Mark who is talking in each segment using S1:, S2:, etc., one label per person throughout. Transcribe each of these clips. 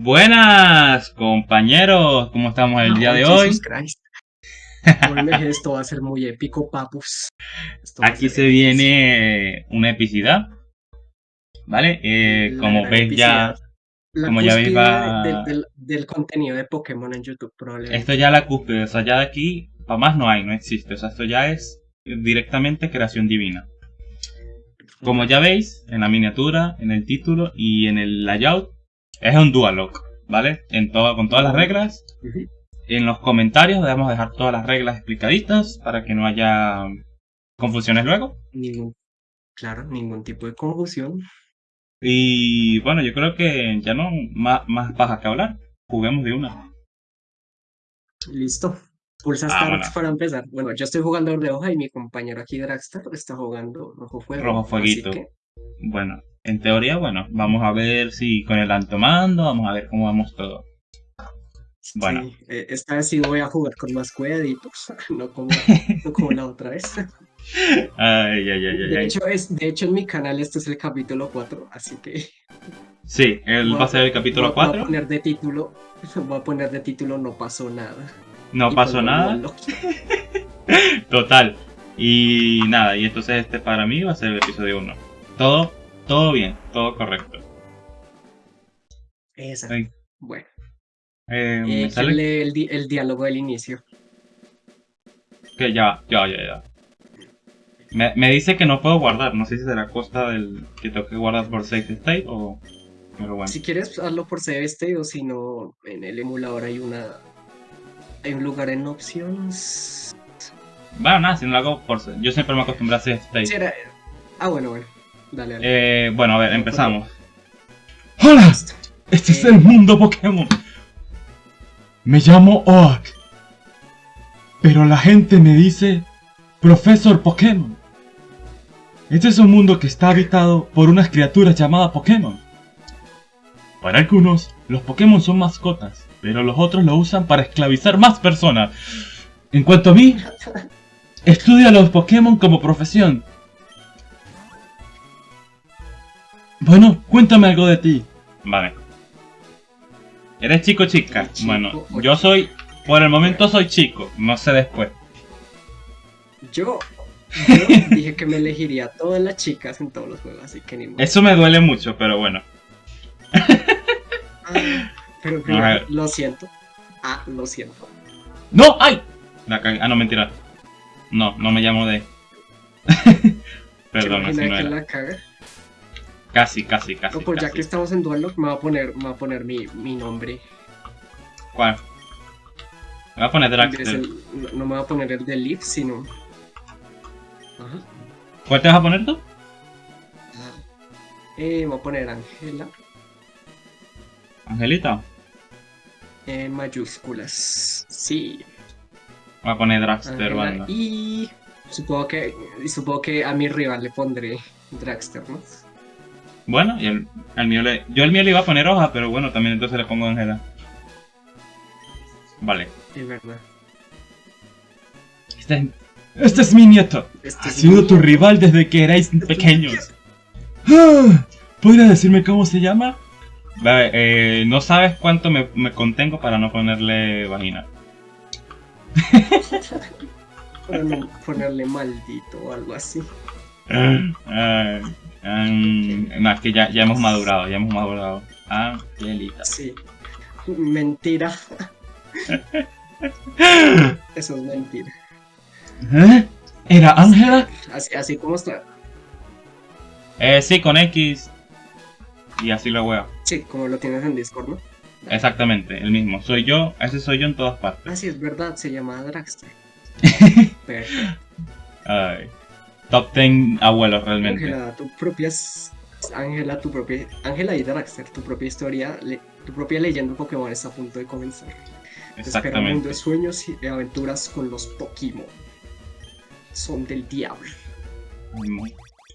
S1: Buenas, compañeros, ¿cómo estamos el día de hoy?
S2: Christ. Esto va a ser muy épico, papus. Esto
S1: Aquí se viene una epicidad, ¿vale? Eh, como ves ya,
S2: epicidad. La
S1: como ya veis,
S2: cúspide
S1: va-
S2: del, del- del contenido de Pokémon en YouTube, probablemente.
S1: esto ya la cúspide, o sea, ya de aquí para más no hay, no existe, o sea, esto ya es directamente creación divina. Como ya veis, en la miniatura, en el título y en el layout, es un Dualock, ¿vale? En todo, con todas las reglas. En los comentarios debemos dejar todas las reglas explicaditas para que no haya confusiones luego.
S2: Ningún, claro, ningún tipo de confusión.
S1: Y bueno, yo creo que ya no más, más paja que hablar. Juguemos de una.
S2: Listo. Pulsa
S1: Vámonos.
S2: Start para empezar. Bueno, yo estoy jugando de hoja y mi compañero aquí, Dragstar, está jugando Rojo Fuego.
S1: Rojo Fueguito.
S2: que,
S1: Bueno, en teoría, bueno, vamos a ver si con el altomando, vamos a ver cómo vamos todo. Bueno.
S2: sí, eh, esta vez sí voy a jugar con más cuidaditos, no como, no como la otra vez.
S1: Ay, ay, ay, ay,
S2: De hecho, es, de hecho, en mi canal este es el capítulo 4, así que
S1: Sí, él va a ser el capítulo
S2: voy- voy a
S1: 4.
S2: poner de título, voy a poner de título No pasó nada.
S1: No
S2: Y
S1: pasó nada. Total. Y nada, y entonces este para mí va a ser el episodio 1. Todo, todo bien, todo correcto. Ay,
S2: Bueno,
S1: eh,
S2: eh,
S1: me
S2: ¿quién
S1: sale
S2: lee el, di- el diálogo del inicio?
S1: que ya, ya, ya, ya. Me, me dice que no puedo guardar, no sé si será costa del que tengo que guardar por save state o... Pero bueno.
S2: Si quieres, hazlo por save state o si no, en el emulador hay una. Hay un lugar en options.
S1: Bueno, nada, si no lo hago por... Yo siempre me acostumbré a save state.
S2: Sí, era- Ah, bueno, bueno. Dale, dale.
S1: Eh, bueno, a ver, empezamos. ¡Hola! Este es el mundo Pokémon. Me llamo Oak. Pero la gente me dice Profesor Pokémon. Este es un mundo que está habitado por unas criaturas llamadas Pokémon. Para algunos, los Pokémon son mascotas, pero los otros lo usan para esclavizar más personas. En cuanto a mí, estudio a los Pokémon como profesión. Bueno, cuéntame algo de ti. Vale. ¿Eres chico o chica?
S2: Chico
S1: bueno,
S2: o
S1: yo soy, por el momento soy chico, no sé después.
S2: Yo, yo dije que me elegiría a todas las chicas en todos los juegos, así que ni modo.
S1: Eso me duele mucho, pero bueno.
S2: Ah, pero primero, lo siento. Ah, lo siento.
S1: ¡No! ¡Ay! La cagué. Ah, no, mentira. No, no me llamo de... Perdón,
S2: ¿Te
S1: así no
S2: que
S1: era.
S2: la caga?
S1: Casi, casi, casi,
S2: pues ya que estamos en Dual Lock, me va a poner, me va a poner mi, mi nombre.
S1: ¿Cuál? Me voy a poner
S2: Es
S1: Dragster.
S2: el- no, no me va a poner el de Leaf, sino. Ajá.
S1: ¿Cuál te vas a poner tú?
S2: Eh, voy a poner Ángela
S1: Angelita.
S2: en mayúsculas. Sí.
S1: Voy a poner Dragster, banda.
S2: Y supongo que y supongo que a mi rival le pondré Dragster, ¿no?
S1: Bueno, y el, el mío le... Yo el mío le iba a poner hoja, pero bueno, también entonces le pongo Ángela. Vale.
S2: Es verdad.
S1: Este es, este es mi nieto.
S2: Este
S1: Ha sido
S2: mi-
S1: tu rival desde que erais pequeños. Ah, ¿Podrías decirme cómo se llama? Vale, eh, no sabes cuánto me, me contengo para no ponerle vagina.
S2: Para no ponerle maldito o algo así.
S1: Ah, no, es que ya, ya hemos madurado, ya hemos madurado. Angelita.
S2: Sí. Mentira. Eso es mentira.
S1: ¿Eh? ¿Era Ángela?
S2: Así, así como está.
S1: Eh, sí, con X. Y así lo veo.
S2: Sí, como lo tienes en Discord, ¿no?
S1: Exactamente, el mismo. Soy yo, ese soy yo en todas partes.
S2: Ah, sí, es verdad, se llama Dragster. Perfecto.
S1: Ay. Top 10 abuelos realmente.
S2: Ángela, tu propia. s- Ángela, tu propia. Ángela y Dragster, tu propia historia, le- tu propia leyenda Pokémon está a punto de comenzar. Te espera un mundo
S1: Exactamente.
S2: de sueños y de aventuras con los Pokémon. Son del diablo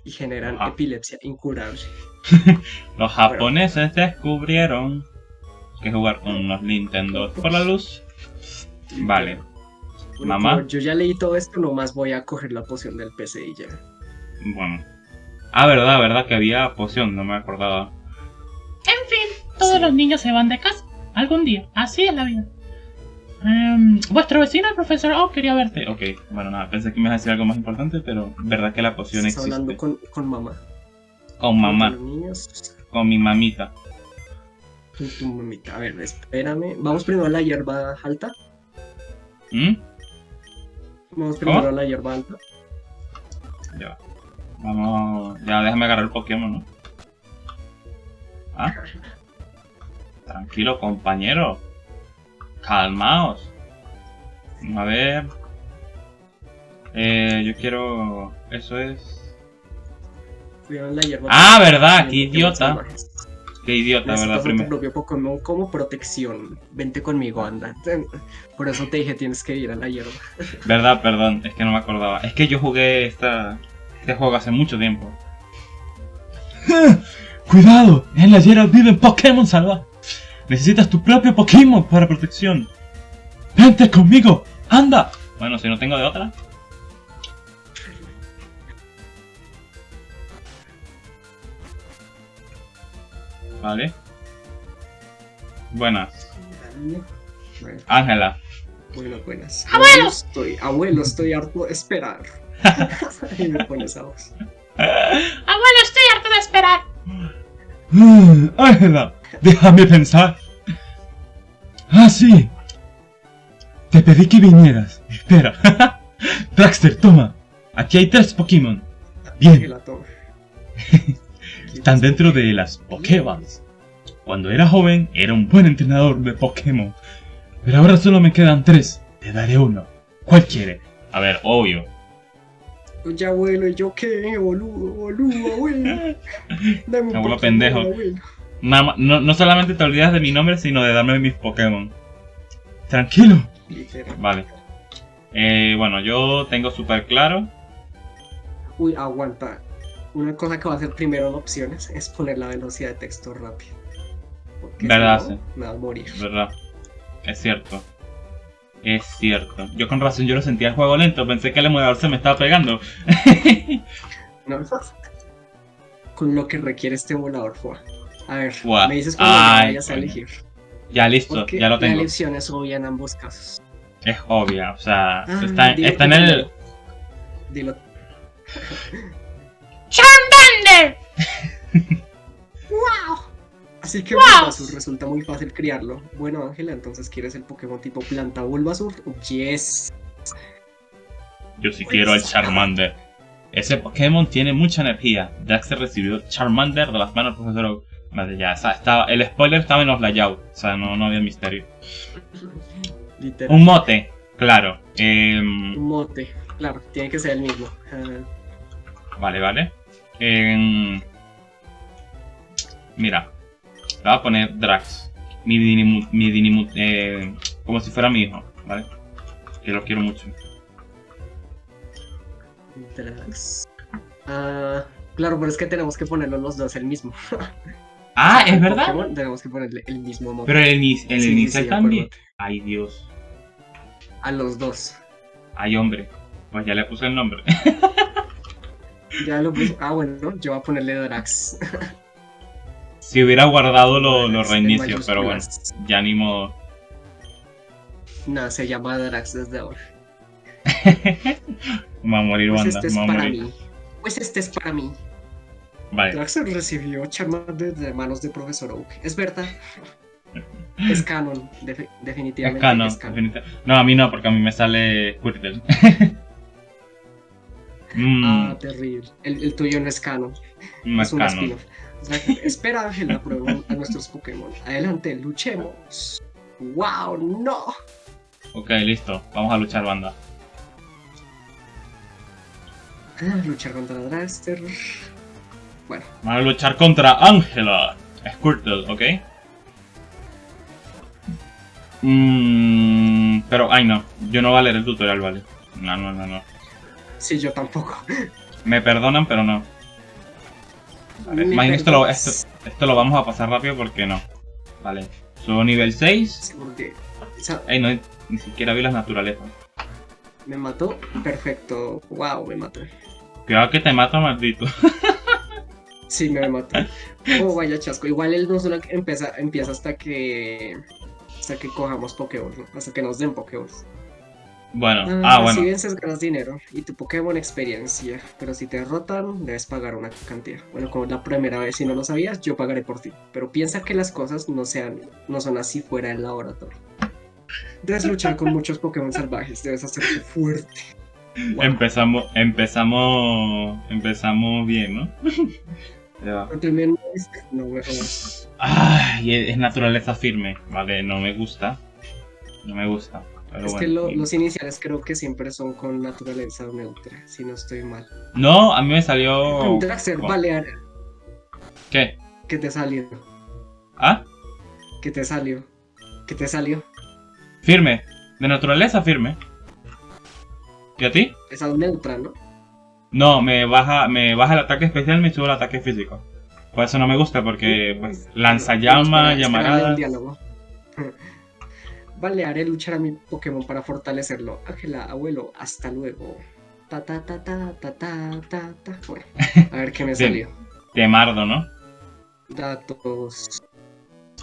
S2: y generan
S1: Ah.
S2: epilepsia incurable.
S1: Los japoneses descubrieron que jugar con los Nintendo por la luz. Vale.
S2: Bueno,
S1: Mamá.
S2: Yo ya leí todo esto, nomás voy a coger la poción del PC y ya.
S1: Bueno. Ah, verdad, verdad que había poción, no me acordaba.
S3: En fin, todo
S1: Todos los niños se van de casa. Algún día. Así es la vida. Em, vuestro vecino, el profesor Oh, quería verte. Ok, bueno, nada, pensé que me ibas a decir algo más importante, pero verdad que la poción
S2: Estás
S1: existe.
S2: hablando con, con mamá.
S1: Con mamá,
S2: Con los niños,
S1: con mi mamita.
S2: con tu mamita. A ver, espérame. Vamos primero a la hierba alta.
S1: ¿Mm?
S2: Vamos primero a la hierba alta.
S1: Ya va. Vamos. Ya déjame agarrar el Pokémon, ¿no? Ah. Tranquilo, compañero. Calmaos. A ver. Eh, yo quiero. Eso es.
S2: Cuidado en la hierba
S1: Ah, verdad, qué idiota.
S2: salvajes.
S1: Qué idiota,
S2: Necesitas
S1: ¿verdad?
S2: a tu
S1: Primero.
S2: propio Pokémon como protección. Vente conmigo, anda. Por eso te dije, tienes que ir a la hierba.
S1: Verdad, perdón, es que no me acordaba. Es que yo jugué esta, este juego hace mucho tiempo.
S4: ¡Cuidado! En la hierba viven Pokémon salvajes. Necesitas tu propio Pokémon para protección. ¡Vente conmigo! ¡Anda!
S1: Bueno, si no tengo de otra. Vale. Buenas. Ángela.
S2: bueno, buenas.
S1: ¡Abuelo!
S2: Estoy, abuelo, estoy harto de esperar. y me.
S1: Abuelo, estoy harto de esperar.
S4: Mm, Ángela, déjame pensar. Ah, sí. Te pedí que vinieras. Espera. Traxter, toma. Aquí hay tres Pokémon.
S2: Que
S4: Bien,
S2: la tome.
S4: están dentro de las Pokéballs. Cuando era joven, era un buen entrenador de Pokémon. Pero ahora solo me quedan tres. Te daré uno. ¿Cuál quiere?
S1: A ver, obvio.
S2: Oye, abuelo, ¿y yo qué? Boludo, boludo, abuelo. Dame un
S1: Abuelo pendejo.
S2: abuelo.
S1: Ma- no, no solamente te olvidas de mi nombre, sino de darme mis Pokémon.
S4: Tranquilo.
S1: Vale. Eh, bueno, yo tengo súper claro.
S2: Uy, aguanta. Una cosa que va a hacer primero en opciones es poner la velocidad de texto rápido. Porque
S1: Verdad,
S2: si no,
S1: sí.
S2: me va a morir.
S1: ¿Verdad? Es cierto. Es cierto. Yo con razón yo lo sentía el juego lento, pensé que el emulador se me estaba pegando.
S2: ¿No? Con lo que requiere este emulador, Fua. A ver,
S1: Fua.
S2: me dices cuando
S1: Ay,
S2: vayas a elegir.
S1: Ya listo,
S2: Porque
S1: ya lo
S2: la
S1: tengo.
S2: elección es obvia en ambos casos.
S1: Es obvia, o sea,
S2: Ah,
S1: está,
S2: dilo
S1: está en el...
S2: Dilo.
S1: ¡Charmander!
S2: Así que
S1: ¡Wow!
S2: Bulbasur resulta muy fácil criarlo. Bueno, Ángela, entonces ¿quieres el Pokémon tipo planta Bulbasur? Yes.
S1: Yo sí quiero el Charmander. Ese Pokémon tiene mucha energía. Daxter recibió Charmander de las manos del profesor Oak. Madre, ya, o sea, estaba, el spoiler estaba en los layouts, o sea, no, no había misterio.
S2: Literal.
S1: Un mote, claro. Em,
S2: Un mote. Claro, tiene que ser el mismo. Ah,
S1: Vale, vale. Em, mira, le voy a poner Drax. Mi Dinimu, mi Dinimu- eh, como si fuera mi hijo, ¿vale? Que lo quiero mucho.
S2: Drax. Ah, claro, pero es que tenemos que ponerlo los dos el mismo.
S1: Ah, es verdad.
S2: Pokémon tenemos que ponerle el mismo mote.
S1: Pero el, ini- el
S2: Sí,
S1: inicial
S2: sí,
S1: también. Ay, Dios.
S2: A los dos.
S1: Ay, hombre. Pues ya le puse el nombre.
S2: Ya lo puse. Ah, bueno, yo voy a ponerle Drax.
S1: si hubiera guardado lo- los reinicios, pero bueno, ya ni modo.
S2: No, se llama Drax desde ahora.
S1: Va a morir
S2: Pues este es
S1: va a
S2: para
S1: morir.
S2: mí. Pues este es para mí.
S1: Vale.
S2: Drax recibió Charmander de manos de Profesor Oak. Es verdad. Es canon,
S1: Es
S2: definitivamente.
S1: canon,
S2: es canon.
S1: definita- No, a mí no, porque a mí me sale Squirtle. mm,
S2: Ah, terrible. El, el tuyo no es canon.
S1: no es
S2: es un spin-off. O sea, espera, Ángela, prueba a nuestros Pokémon. Adelante, luchemos. ¡Wow! ¡No!
S1: Ok, listo. Vamos a luchar, banda.
S2: Ah, luchar contra Draster. Bueno,
S1: Vamos a luchar contra Ángela. Squirtle, ¿ok? Mm, pero, ay no. Yo no voy a leer el tutorial, vale. No, no, no, no.
S2: Sí, yo tampoco.
S1: Me perdonan, pero no. Vale, esto lo, esto, esto lo vamos a pasar rápido porque no. Vale. Subo nivel 6.
S2: Seguro que. o sea,
S1: Ey, no, ni siquiera vi las naturalezas.
S2: me mató. Perfecto. ¡Wow! Me mató.
S1: Cuidado que te mato, maldito.
S2: Sí, me mató. Oh, vaya chasco. Igual él no solo empieza, empieza hasta que hasta que cojamos Pokéballs, ¿no? hasta que nos den Pokéballs.
S1: Bueno, ah, bueno.
S2: Si vences ganas dinero y tu Pokémon experiencia, pero si te derrotan debes pagar una cantidad. Bueno, como la primera vez si no lo sabías, yo pagaré por ti. Pero piensa que las cosas no sean, no son así fuera del laboratorio. Debes luchar con muchos Pokémon salvajes, debes hacerte fuerte.
S1: Empezamos, empezamos, empezamos bien, ¿no?
S2: Ya. No, no,
S1: Ay, es naturaleza firme, vale, no me gusta. No me gusta.
S2: Es que los iniciales creo que siempre son con naturaleza neutra, si no estoy mal.
S1: No, a mí me salió.
S2: Draxer, Balear.
S1: ¿Qué?
S2: ¿Qué te salió?
S1: ¿Ah?
S2: ¿Qué te salió? ¿Qué te salió?
S1: Firme, de naturaleza firme. ¿Y a ti?
S2: Es neutra, ¿no?
S1: No, me baja, me baja el ataque especial y me sube el ataque físico. Por eso no me gusta, porque pues lanza llama, llamarada.
S2: Vale, haré luchar a mi Pokémon para fortalecerlo. Ángela, abuelo, hasta luego. Ta ta ta ta ta ta ta ta. Bueno, a ver qué me salió.
S1: Temardo, ¿no?
S2: Datos.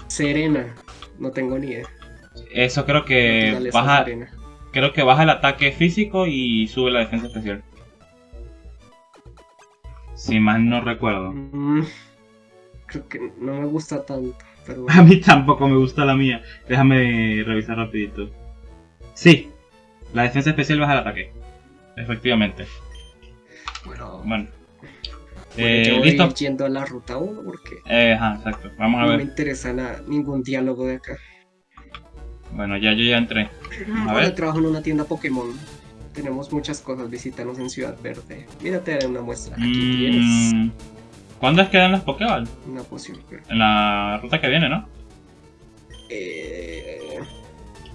S2: Serena. No tengo ni idea.
S1: Eso creo que baja. Creo que baja el ataque físico y sube la defensa especial. Si mal no recuerdo. Mm,
S2: creo que no me gusta tanto.
S1: A mí tampoco me gusta la mía. Déjame revisar rapidito. Sí, la defensa especial baja el ataque. Efectivamente.
S2: Bueno.
S1: Bueno.
S2: Eh, ¿Listo? yendo a la ruta 1 porque...
S1: Eh, ajá, exacto. Vamos a
S2: ver.
S1: No
S2: me interesa ningún diálogo de acá.
S1: Bueno, ya yo ya entré.
S2: A ver. trabajo en una tienda Pokémon. Tenemos muchas cosas, visítanos en Ciudad Verde. Mírate una muestra. Aquí mm, tienes.
S1: ¿Cuándo es que dan las Pokéball?
S2: Una poción.
S1: En la ruta que viene, ¿no?
S2: Eh,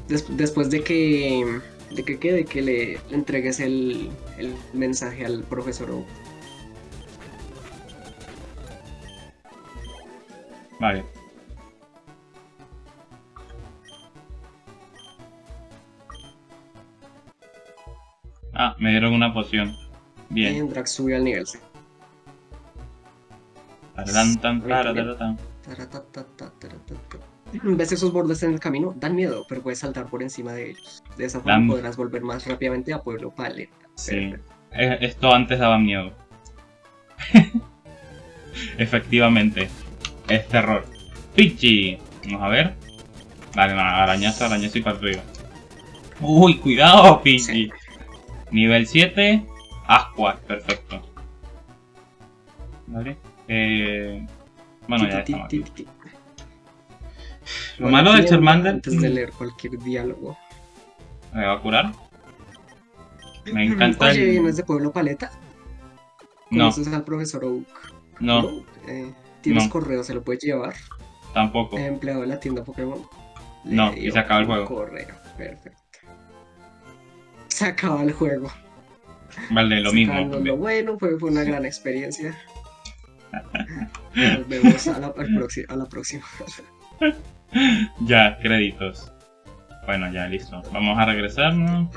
S2: después de que. De que quede que le, entregues el, el, mensaje al profesor Oak.
S1: Vale. Ah, me dieron una poción. Bien.
S2: Drax subió al nivel 6. ¿Ves esos bordes en el camino? Dan miedo, pero puedes saltar por encima de ellos. De esa forma podrás volver más rápidamente a Pueblo Paleta.
S1: Sí. Eh, esto antes daba miedo. Efectivamente. Es terror. Pichi. Vamos a ver. Vale, arañazo, arañazo y para arriba. Uy, cuidado, Pichi. Nivel 7, Asquat, perfecto. Vale. Eh, bueno, ya estamos aquí. Lo malo del Charmander...
S2: Antes de leer cualquier diálogo.
S1: ¿Me va a curar? Me encanta
S2: Oye, ¿no es de Pueblo Paleta?
S1: No.
S2: ¿Conoces al profesor Oak?
S1: No.
S2: Eh, ¿Tienes correo? ¿Se lo puedes llevar?
S1: Tampoco.
S2: empleado de la tienda Pokémon?
S1: no, y se acaba el juego.
S2: Correo, perfecto se acaba el juego.
S1: Vale, lo mismo.
S2: Lo bueno, fue, fue una gran experiencia. Nos vemos a la, a la próxima.
S1: ya, créditos. Bueno, ya, listo. Vamos a regresarnos.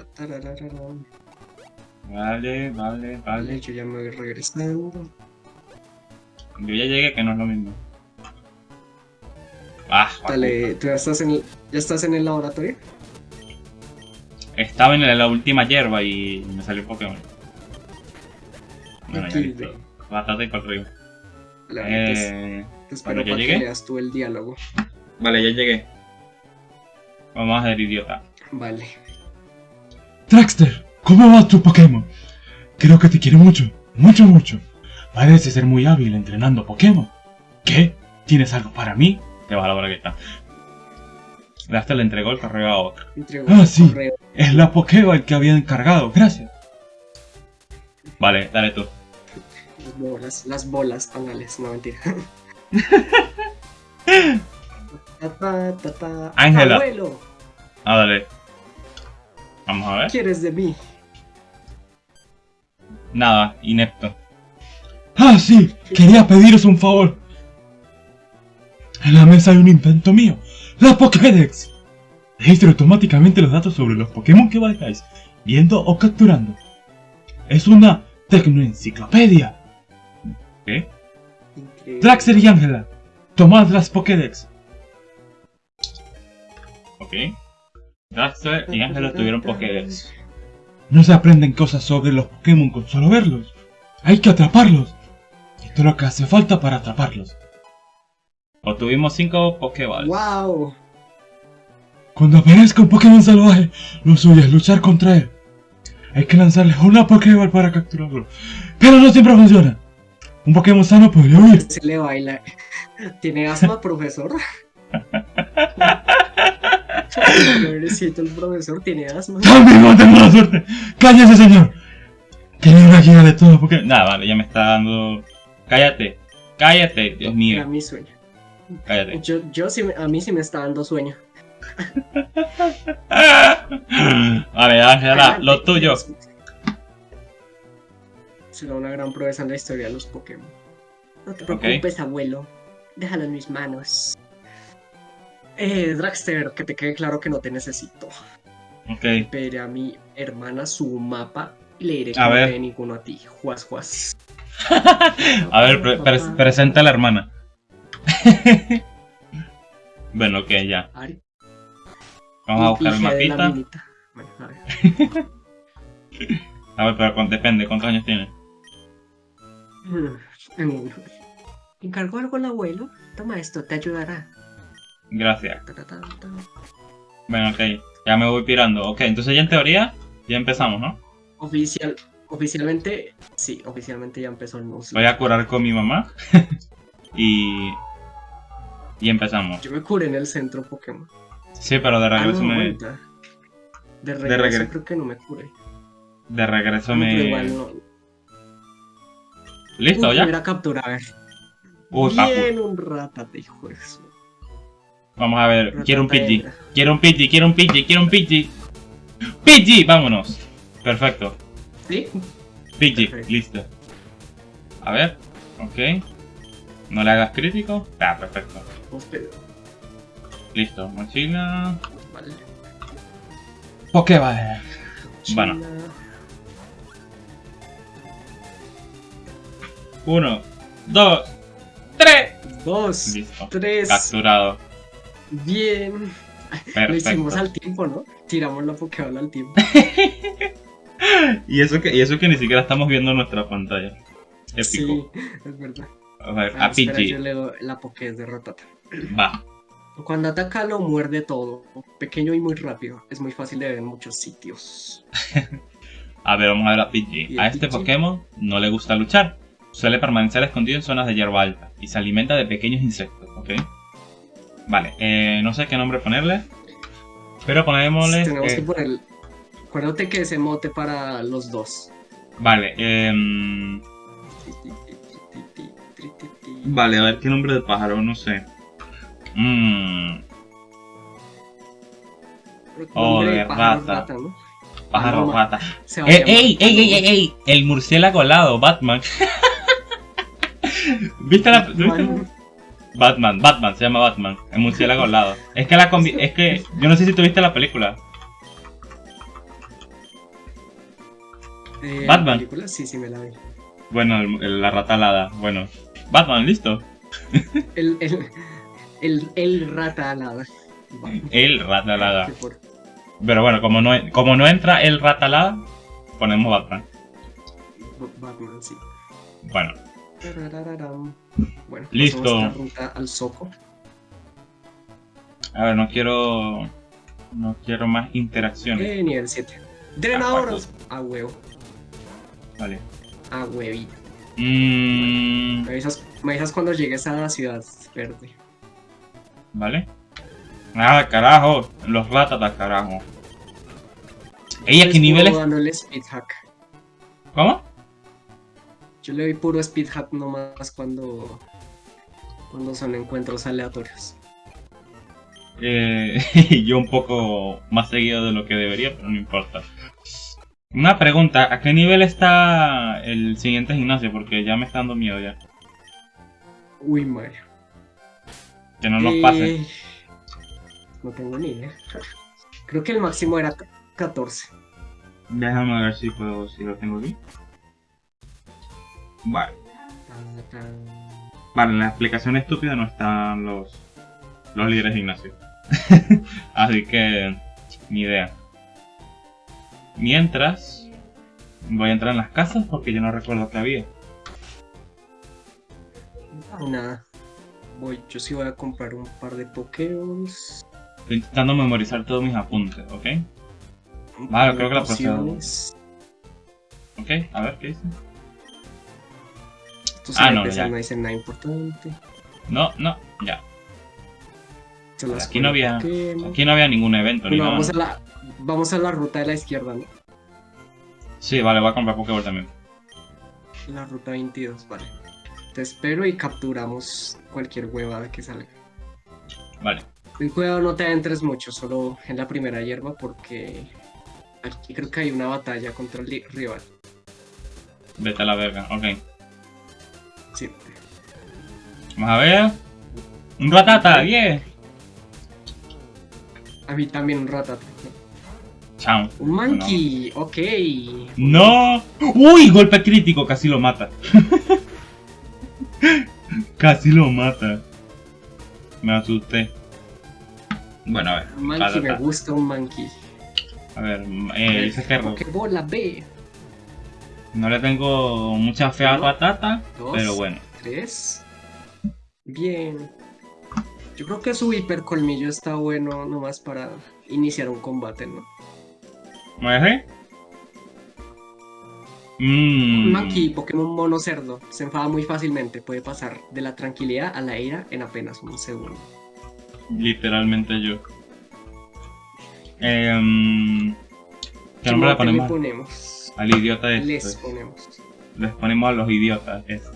S1: Vale, vale, vale.
S2: Yo ya me voy regresando.
S1: Yo ya llegué, que no es lo mismo. Ah,
S2: Dale, ¿tú ya estás en ya estás en el laboratorio?
S1: Estaba en la última hierba y me salió Pokémon. Bueno, ya listo. Batata y para arriba.
S2: Eh, te espero para que leas tú el diálogo.
S1: Vale, ya llegué. Vamos a ser idiota.
S2: Vale.
S4: Traxter, ¿cómo va tu Pokémon? Creo que te quiere mucho, mucho, mucho. Parece ser muy hábil entrenando Pokémon. ¿Qué? ¿Tienes algo para mí?
S1: Te va la está. Hasta le entregó el correo a otro.
S4: Ah, sí. Es la Pokéball que había encargado. Gracias.
S1: Vale, dale tú.
S2: Las bolas, las bolas, póngales. No, mentira.
S1: Ángela. Ah, dale. Vamos a ver.
S2: ¿Qué quieres de mí?
S1: Nada, inepto.
S4: Ah, sí. Quería pediros un favor. En la mesa hay un invento mío. ¡La Pokédex! Registra automáticamente los datos sobre los Pokémon que vayáis viendo o capturando. Es una tecnoenciclopedia.
S1: ¿Qué?
S2: Eh,
S4: y Ángela, tomad las Pokédex.
S1: Ok. Draxter y Ángela tuvieron Pokédex.
S4: No se aprenden cosas sobre los Pokémon con solo verlos. Hay que atraparlos. Esto es lo que hace falta para atraparlos.
S1: Obtuvimos 5 Pokéballs.
S2: ¡Wow!
S4: Cuando aparezca un Pokémon salvaje, lo suyo es luchar contra él. Hay que lanzarle una Pokéball para capturarlo. Pero no siempre funciona. Un Pokémon sano podría huir.
S2: Se le baila. ¿Tiene asma, profesor? Pobrecito el profesor, tiene asma.
S4: También no tengo la suerte. ¡Cállese, señor! Tiene una guía de todo Pokémon.
S1: Nada, vale, ya me está dando. Cállate, cállate, Dios
S2: Era
S1: mío,
S2: mi sueño.
S1: cállate.
S2: Yo, yo sí, a mí sí me está dando sueño.
S1: Vale, Ángela, lo tuyo.
S2: Será una gran proeza en la historia de los Pokémon. No te preocupes, abuelo. Déjalo en mis manos. Eh, Draxter, que te quede claro que no te necesito.
S1: Ok,
S2: Pero a mi hermana su mapa y le diré que
S1: A
S2: no
S1: ver.
S2: te dé ninguno a ti. Juas, juas.
S1: a ver, pre- pre- presenta a la hermana. bueno, ok, ya.
S2: Ari.
S1: Vamos a buscar el
S2: de
S1: mapita.
S2: Bueno, a ver.
S1: A ver, pero depende, ¿cuántos años tiene?
S2: Mm, ¿Encargó algo el abuelo? Toma esto, te ayudará.
S1: Gracias. Bueno, ok, ya me voy pirando. Ok, entonces ya en teoría, ya empezamos, ¿no?
S2: Oficial, oficialmente, sí, oficialmente ya empezó el Nuzlocke.
S1: Voy a curar con mi mamá. y. Y empezamos.
S2: Yo me curé en el centro Pokémon.
S1: Sí, pero de
S2: Ah, no,
S1: regreso me.
S2: De regreso
S1: regreso.
S2: creo que no me curé.
S1: De regreso
S2: No,
S1: me.
S2: igual no.
S1: ¿Listo ya?
S2: Captura, a ver. Bien, un ratate, hijo de su-
S1: Vamos a ver, quiero un Pidgey. Quiero un Pidgey, quiero un Pidgey, quiero un Pidgey. Pidgey, vámonos. Perfecto.
S2: ¿Sí?
S1: Pidgey,
S2: Perfecto.
S1: listo. A ver, ok. No le hagas crítico. Ah, perfecto. Listo, mochila.
S2: Vale.
S1: Pokéball. Bueno. Uno, dos, tres.
S2: Dos,
S1: Listo.
S2: tres.
S1: Capturado.
S2: Bien. Lo hicimos al tiempo, ¿no? Tiramos la Pokéball al tiempo.
S1: Y eso que, y eso que ni siquiera estamos viendo nuestra pantalla. Épico.
S2: Sí, es verdad.
S1: A ver,
S2: Ah,
S1: a
S2: espera,
S1: Pidgey.
S2: yo leo la Poké de Ratata.
S1: Va.
S2: Cuando ataca lo muerde todo, pequeño y muy rápido. Es muy fácil de ver en muchos sitios.
S1: A ver, vamos a ver a Pidgey.
S2: ¿Y
S1: A este
S2: Pidgey?
S1: Pokémon no le gusta luchar. Suele permanecer escondido en zonas de hierba alta y se alimenta de pequeños insectos, ¿ok? Vale, eh, no sé qué nombre ponerle. Pero ponémosle.
S2: Tenemos
S1: eh,
S2: que poner. Acuérdate que ese mote para los dos.
S1: Vale, em, Vale, a ver qué nombre de pájaro, no sé. Mmm. Oh, de
S2: pájaro
S1: rata.
S2: ¿no?
S1: Pájaro
S2: Paloma.
S1: rata.
S2: Se va a
S1: ¡Ey, ey, ey, ey, ey! El murciélago alado, Batman. ¿Viste la.? ¿viste?
S2: Batman.
S1: Batman, se llama Batman. El murciélago alado. Es que la combi. Es que. Yo no sé si tuviste la película.
S2: Eh,
S1: Batman.
S2: ¿la película? Sí, sí, me la vi.
S1: Bueno, el- el- la rata alada. Bueno. Batman, listo.
S2: El, el, el, el rata alada. Batman.
S1: El rata alada. Pero bueno, como no, como no entra el rata alada, ponemos Batman.
S2: Batman, sí.
S1: Bueno.
S2: Bueno,
S1: Listo.
S2: la ruta al Soco.
S1: a ver, no quiero. No quiero más interacciones.
S2: Eh, nivel 7. Drenadoras. A huevo.
S1: Vale.
S2: A huevito.
S1: Mmm.
S2: Me avisas, me avisas cuando llegues a la ciudad verde.
S1: Vale. Ah, carajo. Los ratatas, carajo. Ey, ¿a qué
S2: Es
S1: niveles?
S2: dándole speed hack.
S1: ¿Cómo?
S2: Yo le doy puro speed hack nomás cuando. Cuando son encuentros aleatorios.
S1: Eh, yo un poco más seguido de lo que debería, pero no importa. Una pregunta, ¿a qué nivel está el siguiente gimnasio? Porque ya me está dando miedo ya.
S2: Uy, madre.
S1: Que no nos
S2: Eh,
S1: pase.
S2: No tengo ni idea. Creo que el máximo era 14.
S1: Déjame ver si puedo, si lo tengo aquí. Vale. Vale, en la explicación estúpida no están los, los líderes de Ignacio. Así que, ni idea. Mientras, voy a entrar en las casas porque yo no recuerdo que había.
S2: Nada. Voy, yo sí voy a comprar un par de Pokéballs.
S1: Estoy intentando memorizar todos mis apuntes, ¿ok? Vale, creo que la
S2: pociones.
S1: Ok, a ver, ¿qué dice? Ah, no, ya.
S2: no dicen nada importante.
S1: No, no, ya.
S2: Las
S1: Aquí no había-. Aquí no había ningún evento ni
S2: Bueno,
S1: nada.
S2: vamos a la, vamos a la ruta de la izquierda, ¿no?
S1: Sí, vale, voy a comprar Pokéball también.
S2: La ruta 22, vale. Te espero y capturamos cualquier huevada que salga.
S1: Vale.
S2: El cuidado no te adentres mucho, solo en la primera hierba porque aquí creo que hay una batalla contra el rival.
S1: Vete a la verga, ok.
S2: Sí.
S1: Vamos a ver. Un ratata, 10.
S2: A mí también un ratata.
S1: Chao.
S2: Un monkey, ok.
S1: No. Uy, golpe crítico, casi lo mata. casi lo mata. Me asusté. Bueno, a ver.
S2: Un monkey, me gusta un monkey.
S1: A ver, eh, dice que
S2: ¿Qué bola B?
S1: No le tengo mucha fe a
S2: Uno,
S1: Ratata,
S2: dos.
S1: pero bueno.
S2: Tres. Bien. Yo creo que su hipercolmillo está bueno nomás para iniciar un combate, ¿no?
S1: ¿Me dejé? Mmm.
S2: Monkey, Pokémon mono cerdo, se enfada muy fácilmente. Puede pasar de la tranquilidad a la ira en apenas un segundo.
S1: Literalmente yo. Em, ¿Qué nombre le
S2: mote le
S1: ponemos
S2: ponemos?
S1: Al idiota este?
S2: Les ponemos.
S1: Les ponemos a los idiotas esto.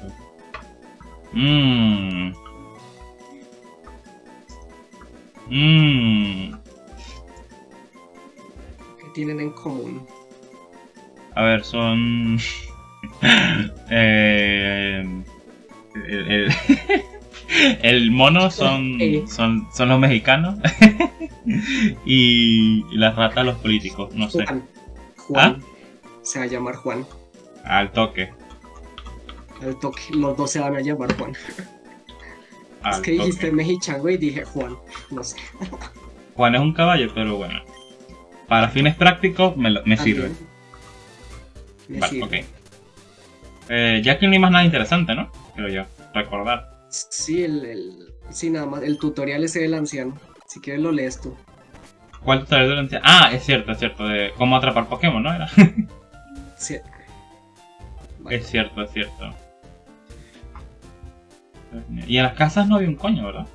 S1: Mmm. Mmm.
S2: ¿Qué tienen en común?
S1: A ver, son. eh, el, el- el mono son,
S2: Eh.
S1: son, son los mexicanos. y las ratas los políticos, no sé.
S2: Juan. Juan.
S1: ¿Ah?
S2: Se va a llamar Juan.
S1: Al toque.
S2: Al toque, los dos se van a llamar Juan.
S1: Al
S2: es que dijiste mexichango y dije Juan. No sé.
S1: Juan es un caballo, pero bueno. Para fines prácticos me, lo- me sirve.
S2: También. Me
S1: Vale,
S2: sirve.
S1: ok. Eh, ya que no hay más nada interesante, ¿no? Creo yo. Recordar.
S2: Sí, el, el- sí, nada más. El tutorial ese del anciano. Si quieres lo lees tú.
S1: ¿Cuál tutorial de la anciana? Ah, es cierto, es cierto. De cómo atrapar Pokémon, ¿no? Era.
S2: Sí. Vale.
S1: Es cierto, es cierto. Y en las casas no había un coño, ¿verdad?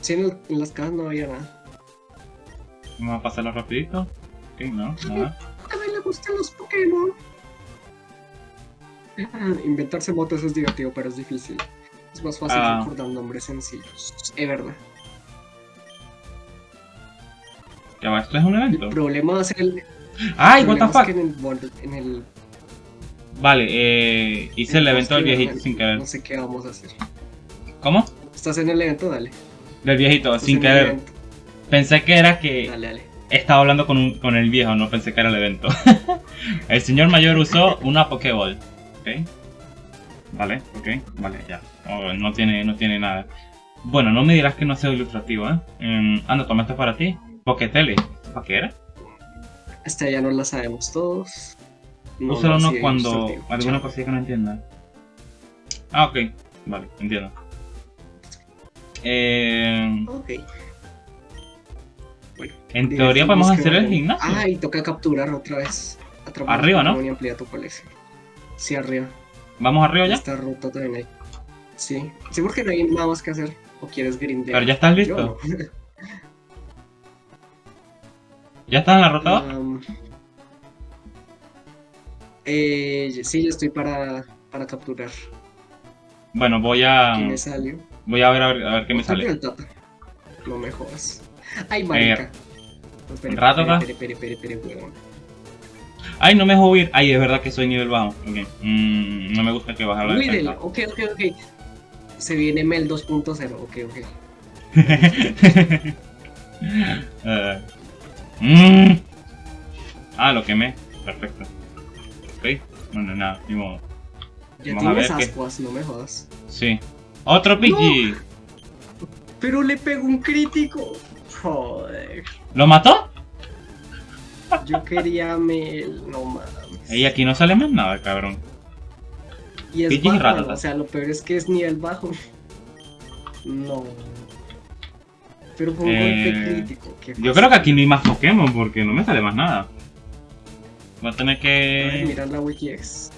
S2: Sí, en, el- en las casas no había nada.
S1: Vamos a pasarlo rapidito. Ok, no, nada.
S2: A mí le gustan los Pokémon. Inventarse motos es divertido, pero es difícil. Es más fácil
S1: Ah.
S2: recordar nombres sencillos. Es verdad.
S1: Ya va, esto es un
S2: El
S1: evento.
S2: problema va a ser el.
S1: ¡Ay, what the fuck!
S2: que en el, bol- en el
S1: Vale, eh, hice el evento del viejito sin querer.
S2: No sé qué vamos a hacer.
S1: ¿Cómo?
S2: ¿Estás en el evento? Dale.
S1: Del viejito,
S2: Estás
S1: sin querer. Pensé que era que
S2: Dale, dale.
S1: estaba hablando con, un- con el viejo, no pensé que era el evento. el señor mayor usó una Pokéball. ¿Ok? Vale, ok, vale, ya. Oh, no, tiene, no tiene nada. Bueno, no me dirás que no ha sido ilustrativo, ¿eh? Em, anda, toma esto para ti. Poketele. ¿Para qué era?
S2: Esta ya no la sabemos todos. No,
S1: Úsalo
S2: no,
S1: no
S2: sí,
S1: cuando alguna cosilla que no entienda. Ah, ok. Vale, entiendo. Eh,
S2: Ok. Bueno,
S1: en teoría podemos hacer el gimnasio.
S2: Ah, y toca capturar otra vez.
S1: Arriba, ¿no?
S2: Y tu colección. Sí, arriba.
S1: Vamos arriba ya.
S2: Esta ruta también hay. Sí. Sí, porque no hay nada más que hacer. ¿O quieres grindear?
S1: Pero ya estás listo. ¿Ya estás en la ruta? dos?
S2: Am, eh, sí, ya estoy para, para capturar.
S1: Bueno, voy a
S2: ¿Qué me salió?
S1: voy a ver a ver, a ver qué me sale.
S2: No me jodas. Ay, marica.
S1: Eh,
S2: espere, espere, espere.
S1: Ay, no me dejo huir. Ay, es verdad que soy nivel bajo. Ok. Mm, no me gusta que baje la defensa.
S2: ok, ok, ok. Se viene Mel 2.0, ok, ok.
S1: Eh, mm. Ah, lo quemé. Perfecto. Ok. Bueno, nada, ni modo.
S2: Ya
S1: Vamos a
S2: tienes
S1: ver qué-
S2: ascuas, no me jodas.
S1: Sí. ¡Otro Pidgey!
S2: Pero le pegó un crítico. Joder.
S1: ¿Lo mató?
S2: Yo quería Mel, no mames.
S1: Y aquí no sale más nada, cabrón.
S2: Y es
S1: Pidgey
S2: bajo, o sea, lo peor es que es nivel bajo. No. Pero fue un
S1: Eh,
S2: golpe crítico.
S1: Yo creo que aquí no hay más Pokémon porque no me sale más nada. Voy a tener que...
S2: Mira la WikiX.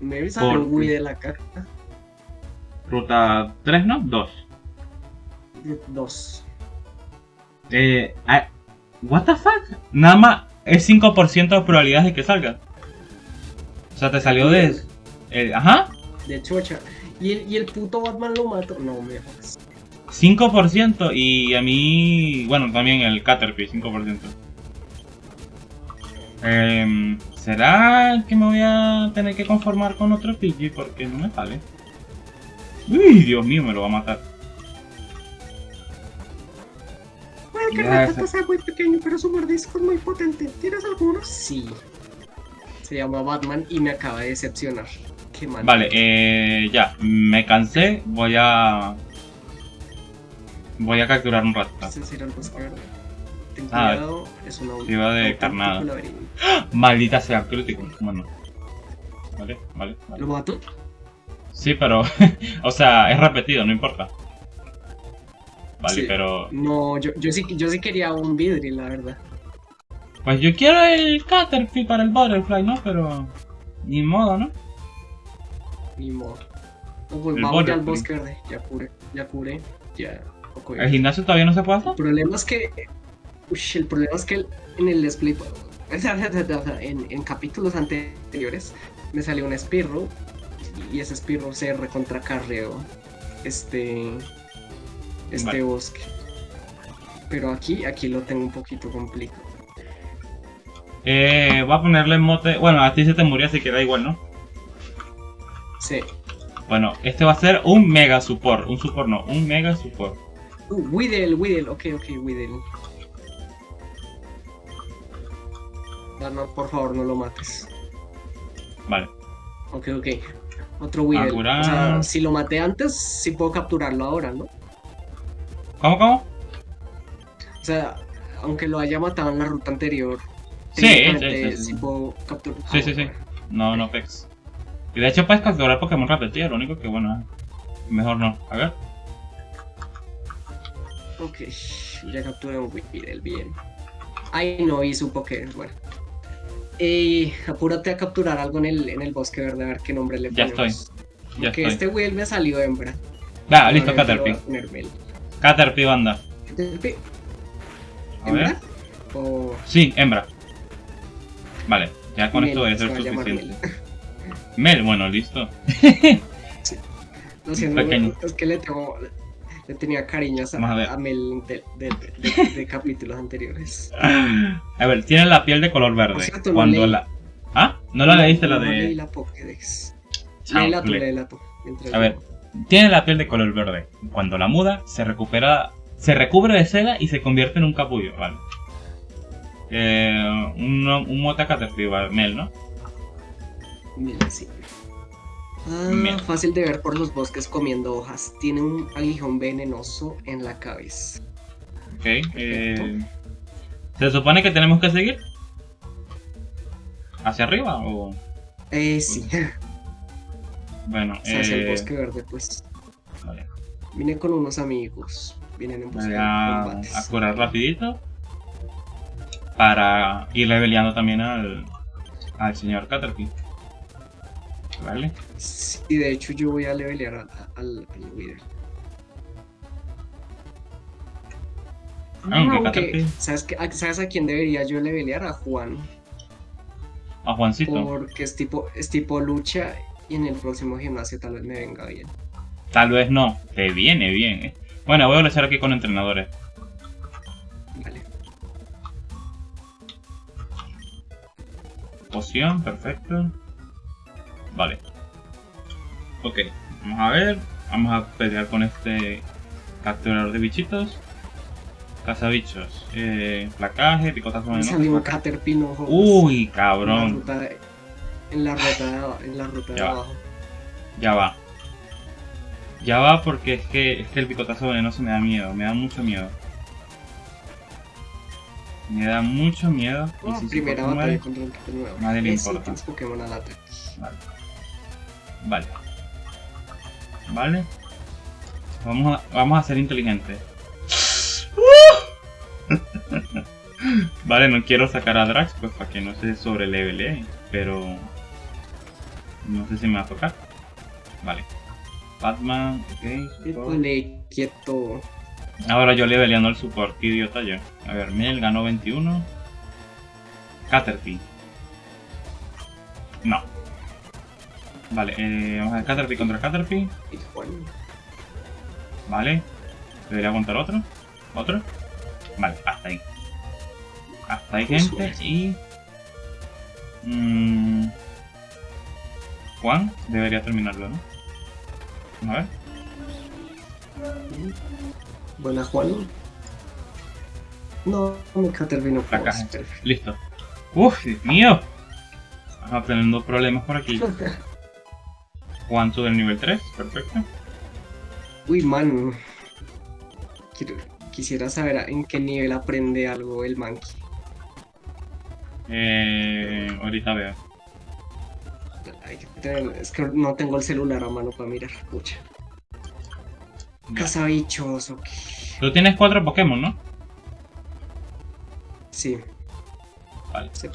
S2: Me sale
S1: Por-
S2: un Wii de la caja.
S1: Ruta 3, ¿no? 2.
S2: Dos.
S1: Eh... ah, ¿What the fuck? Nada más es 5% de probabilidades de que salga. O sea, te salió de... eh, ajá.
S2: De chocha. Y el, y el puto Batman lo mató. No me jodas.
S1: 5% y a mí... Bueno, también el Caterpie, 5%. Em, ¿Será que me voy a tener que conformar con otro Pidgey? Porque no me sale. Uy, Dios mío, me lo va a matar.
S2: Puede que Rattata sea muy pequeño, pero su mordisco es muy potente. ¿Tienes alguno? Sí. Se llama Batman y me acaba de decepcionar. Qué mal.
S1: Vale, eh, ya, me cansé, voy a... Voy a capturar un
S2: el bosque verde. Ten
S1: Ah,
S2: cuidado, es una
S1: iba de carnada.
S2: laberinto.
S1: Maldita sea, crítico. Bueno. Vale, vale, vale.
S2: ¿Lo mató?
S1: Sí, pero... o sea, es repetido, no importa. Vale,
S2: Sí.
S1: pero...
S2: No, yo, yo, sí, yo sí quería un Vidri, la verdad.
S1: Pues yo quiero el Caterpie para el Butterfly, ¿no? Pero... Ni modo, ¿no?
S2: Ni modo. Pues
S1: El
S2: vamos ya al bosque verde. Ya curé, ya curé. Ya. ok.
S1: ¿El gimnasio todavía no se puede hacer?
S2: El problema es que. Ush, el problema es que en el display. En, en capítulos anteriores me salió un Spirro. Y ese Spirro se recontracarreó. Este. Este
S1: Vale.
S2: bosque. Pero aquí, aquí lo tengo un poquito complicado.
S1: Eh, voy a ponerle mote... Bueno, a ti se te murió, así que da igual, ¿no?
S2: Sí.
S1: Bueno, este va a ser un mega support. Un support no, un mega support.
S2: Uh, Weedle, Weedle, ok, ok, Weedle. No, no, por favor, no lo mates.
S1: Vale.
S2: Ok, ok. Otro Weedle. O sea, si lo maté antes, sí puedo capturarlo ahora, ¿no?
S1: ¿Cómo, cómo?
S2: O sea, aunque lo haya matado en la ruta anterior,
S1: Sí, sí, sí, sí.
S2: capturar.
S1: Sí, sí, sí. No, no pex. Y de hecho puedes capturar Pokémon repetidos, lo único que bueno, mejor no. A ver.
S2: Ok, ya capturé un Weedle, bien. Ay, no hizo un Pokémon, bueno. Eh, apúrate a capturar algo en el, en el bosque verde, a ver qué nombre le
S1: Ya
S2: ponemos.
S1: Ya
S2: Porque
S1: estoy.
S2: este Weedle me salió hembra.
S1: Va, listo, Caterpie. Caterpie, banda.
S2: Caterpie. ¿Hembra? O
S1: Sí, hembra. Vale, ya con
S2: Mel,
S1: esto debe
S2: se
S1: ser suficiente.
S2: Mel.
S1: Bueno, listo.
S2: Lo siento,
S1: Pequeño.
S2: es que le, tengo, le tenía cariño a,
S1: a ver.
S2: a Mel de, de- de- de capítulos anteriores.
S1: A ver, tiene la piel de color verde.
S2: Cierto, no
S1: Cuando
S2: leí.
S1: la. ¿Ah? ¿No la leíste la
S2: No leí
S1: de.?
S2: la Pokédex. Léela tú, léela tú.
S1: A ver. Tiene la piel de color verde. Cuando la muda, se recupera. Se recubre de seda y se convierte en un capullo. Vale. Eh, un, un mote a Caterpie, vale, Mel, ¿no?
S2: Mira, sí. Ah, fácil de ver por los bosques comiendo hojas. Tiene un aguijón venenoso en la cabeza.
S1: Ok. eh, ¿Se supone que tenemos que seguir? ¿Hacia arriba o.?
S2: Eh, sí.
S1: Bueno,
S2: O sea, hacia el
S1: eh,
S2: bosque verde, pues.
S1: vale.
S2: Vine con unos amigos. Vienen en busca
S1: a,
S2: combates.
S1: a curar rapidito. Para ir leveleando también al, al señor Caterpie. Vale.
S2: Sí, de hecho yo voy a levelear al, al Wither.
S1: Aunque
S2: Aunque, ¿sabes, a- ¿sabes a quién debería yo levelear? A Juan.
S1: A Juancito.
S2: Porque es tipo, es tipo lucha y en el próximo gimnasio tal vez me venga bien.
S1: Tal vez no. Te viene bien, eh. Bueno, voy a luchar aquí con entrenadores.
S2: Vale.
S1: Poción, perfecto. Vale. Ok, vamos a ver. Vamos a pelear con este capturador de bichitos. Cazabichos. Eh, placaje, picotazo de
S2: salió un
S1: noche.
S2: Caterpie no jodas.
S1: Uy,
S2: la
S1: cabrón.
S2: en la ruta de, en la ruta de
S1: Ya va.
S2: abajo.
S1: Ya va. Ya va porque es que, es que el picotazo venenoso me da miedo, me da mucho miedo. Me da mucho miedo. Y
S2: Oh,
S1: si
S2: primera batalla
S1: muere-
S2: contra un Pokémon nuevo.
S1: Nadie le importa.
S2: Pokémon al ataque.
S1: Vale. Vale. Vale. Vamos a, vamos a ser inteligentes. vale, no quiero sacar a Drax, pues para que no se sobrelevele, pero... No sé si me va a tocar. Vale. Batman, ok.
S2: quieto.
S1: Ahora yo leveleando el support, qué idiota yo. A ver, Mel ganó 21. Caterpie. No. Vale, eh, vamos a Caterpie contra Caterpie.
S2: Y Juan.
S1: Vale. Debería aguantar otro. ¿Otro? Vale, hasta ahí. Hasta ahí, gente.
S2: suerte.
S1: Y. mm, Juan debería terminarlo, ¿no? A ver.
S2: Buena Juan. No, mi Caterpie no puedo. Perfecto.
S1: Listo. Uf, Dios mío. Estamos teniendo problemas por aquí. Juan sube el nivel 3. Perfecto.
S2: Uy, man. Quiero- quisiera saber en qué nivel aprende algo el Monkey.
S1: Eh, ahorita veo.
S2: Hay que tener- es que no tengo el celular a mano para mirar. Pucha. Cazabichos, ok.
S1: Tú tienes cuatro Pokémon, ¿no?
S2: Sí.
S1: Vale.
S2: sí.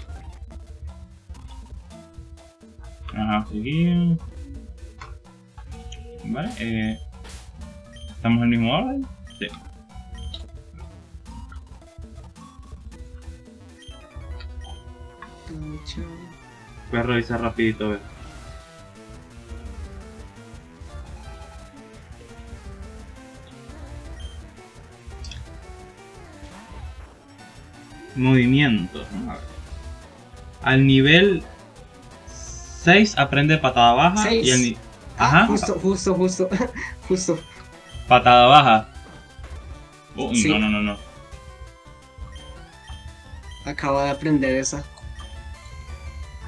S1: Ajá, seguir. Vale, eh. ¿Estamos en el mismo orden? Sí. Voy a revisar rapidito, a ver. Movimientos. vamos a ver. Al nivel 6 aprende patada baja y al
S2: Seis. Ah,
S1: Ajá,
S2: justo, justo, justo, justo.
S1: patada baja. Uy,
S2: Sí.
S1: no, no, no, no.
S2: Acaba de aprender esa.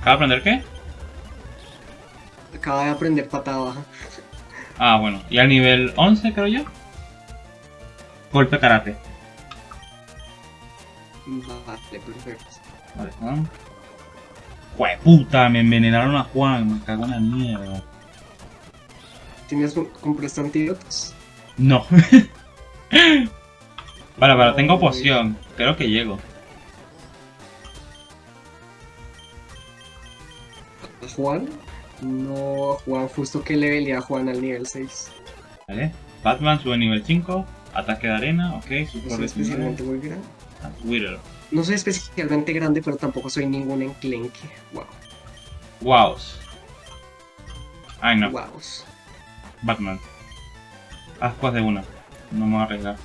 S1: ¿Acaba de aprender qué?
S2: Acaba de aprender patada baja.
S1: Ah, bueno. Y al nivel 11, creo yo. Golpe karate.
S2: Vale, perfecto.
S1: Vale, Juan. puta, me envenenaron a Juan, me cago en la mierda.
S2: ¿Tienes un- compraste antídotos?
S1: No. vale, vale, tengo poción. Creo que llego.
S2: ¿A Juan? No, Juan, justo que le velía a Juan al nivel 6.
S1: Vale. Batman sube nivel 5. Ataque de arena, ok.
S2: No
S1: Super
S2: soy especialmente muy grande.
S1: Wither.
S2: No soy especialmente grande, pero tampoco soy ningún enclenque. Wow.
S1: Wows. Ay no,
S2: Wow.
S1: Batman. Ascuas de una. No me voy a arriesgar.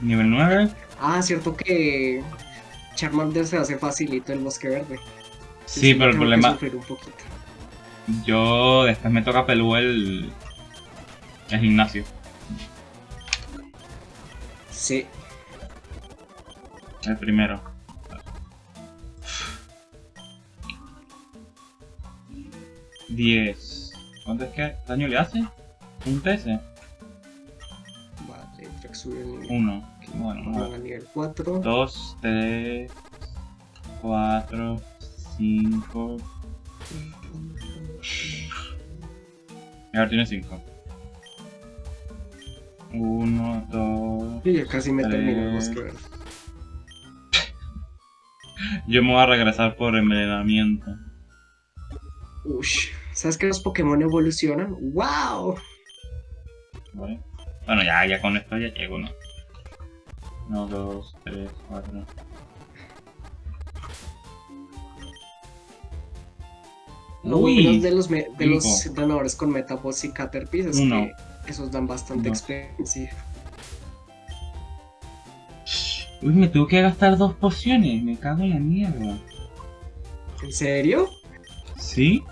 S1: Nivel 9.
S2: Ah, cierto que Charmander se hace facilito el bosque verde.
S1: Sí, pero el problema.
S2: sufrir un poquito.
S1: Yo después me toca pelú el. El gimnasio.
S2: Sí.
S1: El primero. Diez. ¿Cuánto es que daño le hace? ¿Un TS?
S2: Vale, Drake sube el nivel.
S1: Uno. Bueno, ver.
S2: al nivel 4.
S1: 2, 3, 4, 5. Y ahora tiene 5. 1, 2.
S2: Y ya casi me termino el
S1: Tres.
S2: bosque.
S1: Yo me voy a regresar por envenenamiento.
S2: Ush. ¿Sabes que los Pokémon evolucionan? ¡Wow!
S1: Bueno, ya, ya con esto ya llego, ¿no? 1, 2, 3, 4.
S2: Lo bueno de los, me- de los entrenadores con Metaboss y Caterpie es
S1: Uno.
S2: que esos dan bastante
S1: Dos.
S2: experiencia.
S1: Uy, me tuve que gastar dos pociones. Me cago en la mierda.
S2: ¿En serio?
S1: ¿Sí?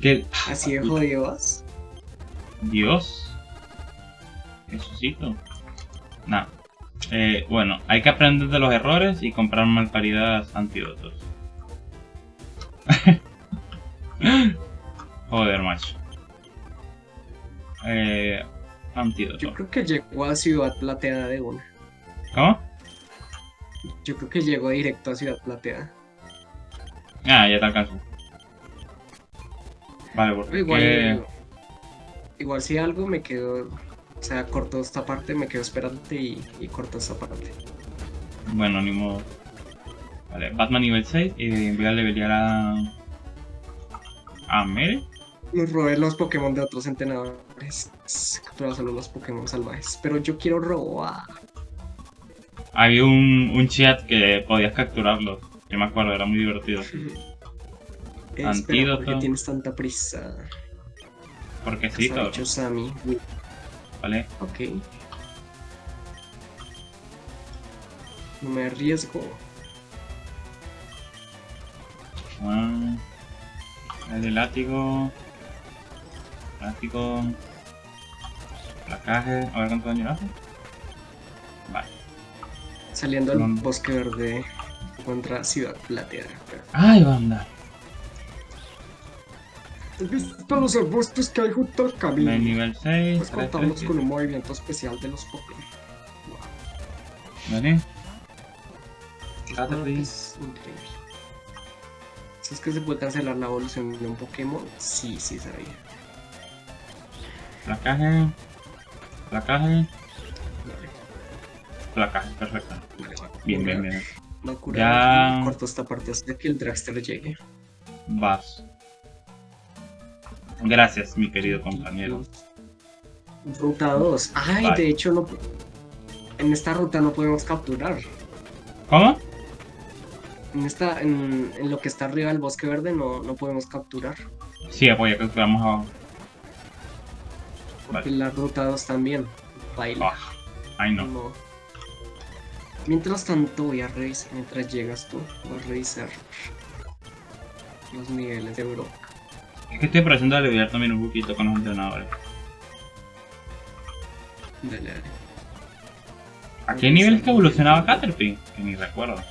S1: Que.
S2: ¿Así de jodidos?
S1: Dios. Jesucito. Nah. Eh, bueno, hay que aprender de los errores y comprar malparidas antídotos. Joder, macho. Eh,
S2: Yo creo que llegó a Ciudad Plateada de una.
S1: ¿Cómo?
S2: Yo creo que llegó directo a Ciudad Plateada.
S1: Ah, ya te alcanzo. Vale, porque...
S2: Igual, igual si algo me quedo, o sea, corto esta parte, me quedo esperante y, y corto esta parte.
S1: Bueno, ni modo. Vale, Batman nivel 6 y voy a levelear a... A Mere.
S2: Nos robé los Pokémon de otros entrenadores. Capturar solo los Pokémon salvajes. Pero yo quiero robar.
S1: Había un, un chat que podías capturarlos. Yo me acuerdo, era muy divertido.
S2: Espera,
S1: Antídoto.
S2: ¿por qué tienes tanta prisa?
S1: Porque sí, todo. Vale.
S2: Ok. No me arriesgo.
S1: Ah, el látigo. Látigo. Placaje. A ver cuánto daño hace. Vale.
S2: Saliendo
S1: Mm.
S2: bosque verde contra Ciudad Plateada.
S1: ¡Ay, banda!
S2: ¿Has visto los arbustos que hay junto al camino?
S1: nivel 6.
S2: Pues contamos con un movimiento especial de los Pokémon.
S1: Vale.
S2: Ah,
S1: Caterpie.
S2: Es increíble. Si es que se puede cancelar la evolución de un Pokémon, sí, sí sabía.
S1: Placaje. Placaje.
S2: Vale,
S1: Placaje, perfecto.
S2: vale, vale.
S1: Bien, bien, bien.
S2: Voy a curar
S1: Ya.
S2: corto esta parte hasta que el Dragster llegue.
S1: Vas. Gracias, mi querido compañero.
S2: Ruta 2. Ay,
S1: Vale.
S2: de hecho, no. En esta ruta no podemos capturar.
S1: ¿Cómo?
S2: En, esta, en, en lo que está arriba del bosque verde no, no podemos capturar.
S1: Sí, apoya, capturamos abajo.
S2: Porque la ruta 2 también. Baila.
S1: Ah, ay, no.
S2: No. Mientras tanto voy a revisar, mientras llegas tú, voy a revisar los niveles de Europa.
S1: Es que estoy aprovechando de aliviar también un poquito con los entrenadores.
S2: Dale, dale.
S1: ¿A qué nivel es que evolucionaba Caterpie? Que ni recuerdo.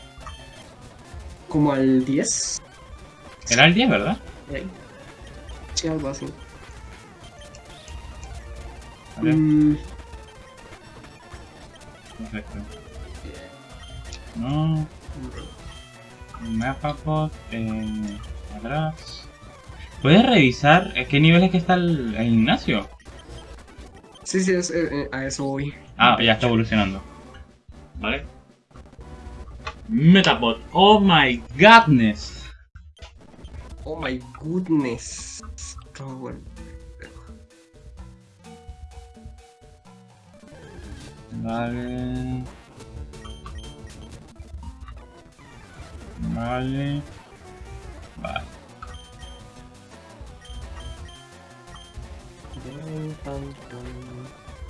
S2: Como al 10.
S1: Era el 10, ¿verdad?
S2: Sí, algo así.
S1: Vale,
S2: Mm,
S1: perfecto. No, Megapod, eh, atrás. ¿Puedes revisar a qué nivel es que está el, el gimnasio?
S2: sí, sí, es- eh, eh, a eso voy.
S1: Ah, ya está evolucionando. Vale. Metapod, oh my godness.
S2: Oh my goodness. Todo bueno.
S1: Vale. Vale. Vale.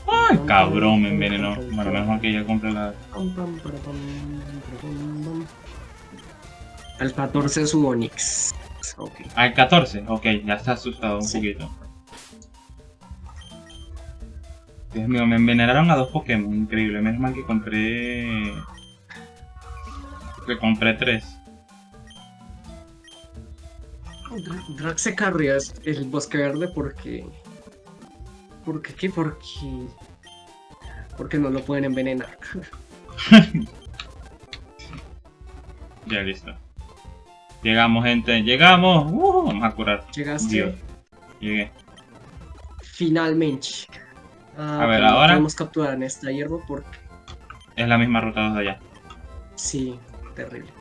S1: Ay, cabrón, me envenenó. Bueno, mal que ya compré la.
S2: Al 14 es su Onix.
S1: El 14. Ok, ya está asustado un
S2: Sí.
S1: poquito. Dios mío, me envenenaron a dos Pokémon. Increíble. Menos mal que compré. Que compré tres.
S2: Dra- Drax se carría es- el bosque verde porque. ¿Por qué? ¿Qué? Porque. Porque no lo pueden envenenar.
S1: Ya listo. Llegamos, gente. Llegamos. Uh, vamos a curar.
S2: Llegaste.
S1: Dios. Llegué.
S2: Finalmente. Ah,
S1: A ver, ahora-
S2: podemos capturar en esta hierba porque.
S1: Es la misma ruta de allá.
S2: Sí, terrible.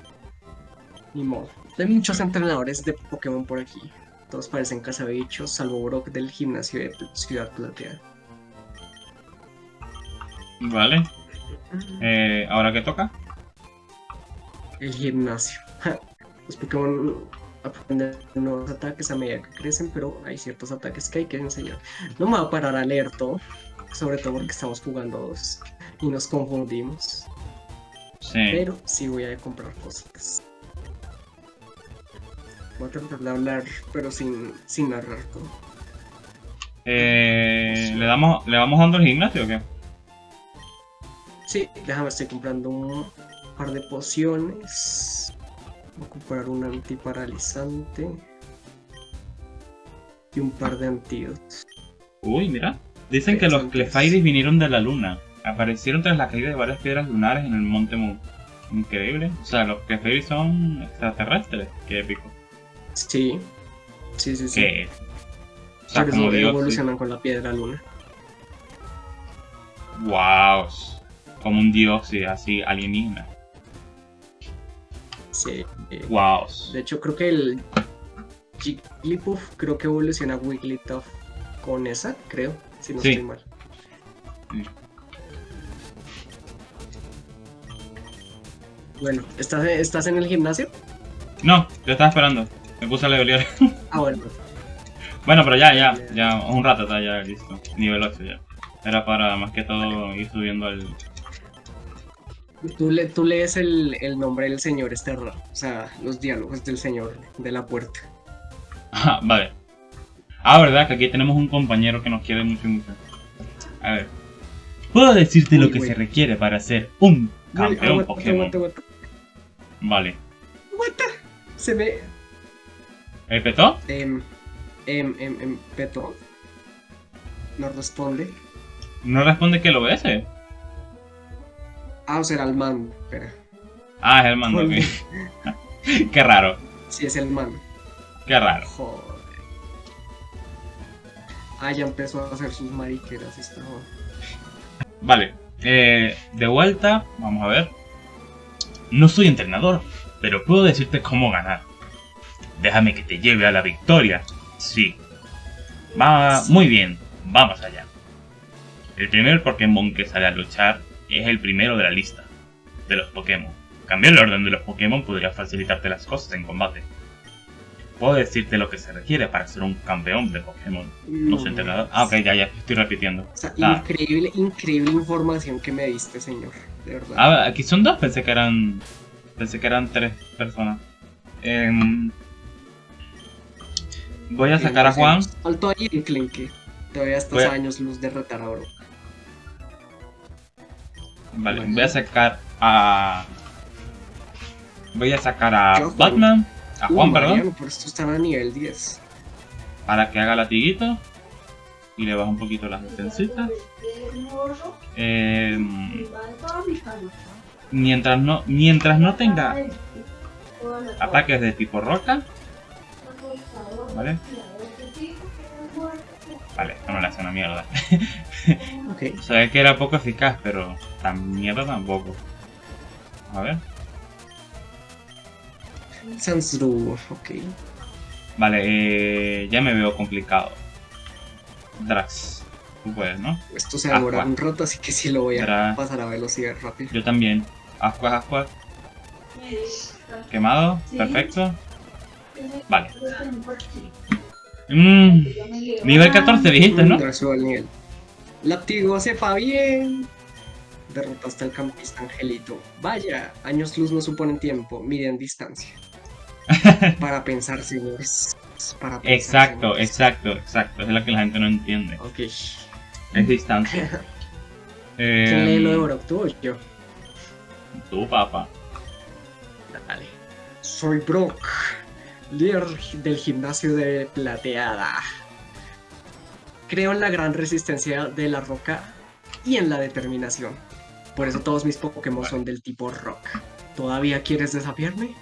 S2: Ni modo. Hay muchos entrenadores de Pokémon por aquí. Todos parecen cazabichos, salvo Brock del gimnasio de Ciudad Plateada.
S1: Vale. Eh, ¿Ahora qué toca?
S2: El gimnasio. Los Pokémon aprenden nuevos ataques a medida que crecen, pero hay ciertos ataques que hay que enseñar. No me voy a parar a leer todo, sobre todo porque estamos jugando dos y nos confundimos.
S1: Sí.
S2: Pero sí voy a comprar cosas. Voy a tratar de hablar, pero sin, sin narrar.
S1: Eh, ¿le, damos, ¿Le vamos dando el gimnasio o qué?
S2: Sí, déjame, estoy comprando un par de pociones. Voy a comprar un antiparalizante. Y un par de antídotos.
S1: Uy, mira. Dicen que los. Clefairies vinieron de la luna. Aparecieron tras la caída de varias piedras lunares en el monte Mu. Increíble. O sea, los Clefairies son extraterrestres. Qué épico.
S2: Sí. Sí, sí, sí.
S1: ¿Qué? O sea,
S2: Por
S1: como
S2: eso
S1: Dios.
S2: evolucionan con la piedra luna.
S1: Wow. Como un dios sí, así alienígena.
S2: Sí. eh,
S1: Wow.
S2: De hecho, creo que el Jigglypuff creo que evoluciona Wigglytuff con esa, creo, si no
S1: Sí.
S2: estoy mal. Bueno, ¿estás, ¿estás en el gimnasio?
S1: No, yo estaba esperando. Me puse a levelear.
S2: Ah, bueno.
S1: bueno, pero ya, ya, ya, un rato está ya listo. Nivel 8 ya. Era para más que todo ir subiendo al.
S2: Tú, le- tú lees el, el nombre del señor este raro, o sea, los diálogos del señor de la puerta.
S1: Ah, vale. Ah, verdad que aquí tenemos un compañero que nos quiere mucho y mucho. A ver. Puedo decirte lo que se requiere para ser un
S2: Uy,
S1: campeón
S2: aguanta,
S1: Pokémon.
S2: aguanta, aguanta.
S1: Vale.
S2: Aguanta. Se me...
S1: ¿El petó?
S2: Em, em, em, em, Peto. No responde.
S1: No responde que lo ves. eh.
S2: Ah, o será el man. Espera.
S1: Ah, es el ok. Qué raro.
S2: Sí, es el man.
S1: Qué raro.
S2: Joder. Ah, ya empezó a hacer sus mariqueras esta joda.
S1: Vale. eh, de vuelta, vamos a ver. No soy entrenador, pero puedo decirte cómo ganar. Déjame que te lleve a la victoria. Sí. Va muy bien. Vamos allá. El primer Pokémon que sale a luchar es el primero de la lista de los Pokémon. Cambiar el orden de los Pokémon podría facilitarte las cosas en combate. Puedo decirte lo que se requiere para ser un campeón de Pokémon. No soy entrenador. Ah, ok, ya, ya, estoy repitiendo.
S2: O sea,
S1: Ah.
S2: increíble, increíble información que me diste, señor. De verdad.
S1: Ah, aquí son dos, pensé que eran. Pensé que eran tres personas. Em, voy a sacar a Juan.
S2: Faltó ahí en Clinky. Todavía estás
S1: Voy a-
S2: años luz de retar a Brock.
S1: Vale,
S2: Bueno.
S1: voy a sacar a. Voy a sacar a
S2: Yo.
S1: Batman. A Juan,
S2: Uh,
S1: perdón.
S2: Mariano, por esto están a nivel 10.
S1: Para que haga latiguito. Y le bajo un poquito las defensitas. Em, mientras no. Mientras no tenga ataques de tipo roca. ¿Vale? Vale, esto no le hace una mierda.
S2: Ok.
S1: Sabía que era poco eficaz, pero tan mierda tampoco. A ver.
S2: Sansru, ok.
S1: Vale, eh, ya me veo complicado. Drax, tú puedes, ¿no?
S2: Esto se demora un rato, así que sí lo voy a pasar a velocidad rápido.
S1: Yo también. Ascuas, ascuas. Quemado, perfecto. Vale. Mm, nivel 14 dijiste, ¿no?
S2: Al nivel. Látigo sepa bien. Derrotaste al campista Angelito. Vaya, años luz no suponen tiempo, miden distancia. Para pensar, señores. Para pensar,
S1: Exacto,
S2: señores.
S1: exacto, exacto. Es lo que la gente no entiende.
S2: Ok.
S1: Es distancia.
S2: ¿Quién lee lo de Brock? ¿Tú o yo?
S1: tú, papá.
S2: Dale. Soy Brock, líder del gimnasio de Plateada. Creo en la gran resistencia de la roca y en la determinación. Por eso todos mis Pokémon son del tipo rock. ¿Todavía quieres desafiarme?